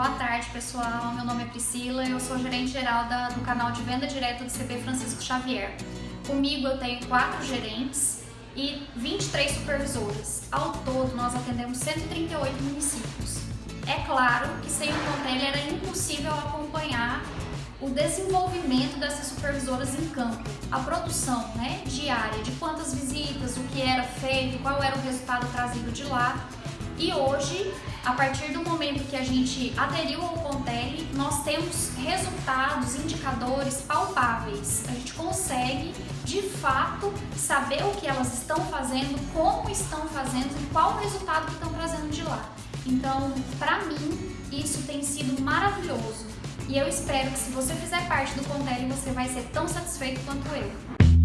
Boa tarde, pessoal. Meu nome é Priscila, eu sou gerente geral da, do canal de venda direta do CP Francisco Xavier. Comigo eu tenho quatro gerentes e 23 supervisores. Ao todo, nós atendemos 138 municípios. É claro que sem o Contelli era impossível acompanhar o desenvolvimento dessas supervisoras em campo, a produção né, diária de quantas visitas, o que era feito, qual era o resultado trazido de lá. E hoje, a partir do momento que a gente aderiu ao Contele, nós temos resultados, indicadores palpáveis. A gente consegue, de fato, saber o que elas estão fazendo, como estão fazendo e qual o resultado que estão trazendo de lá. Então, para mim, isso tem sido maravilhoso. E eu espero que se você fizer parte do Contele, você vai ser tão satisfeito quanto eu.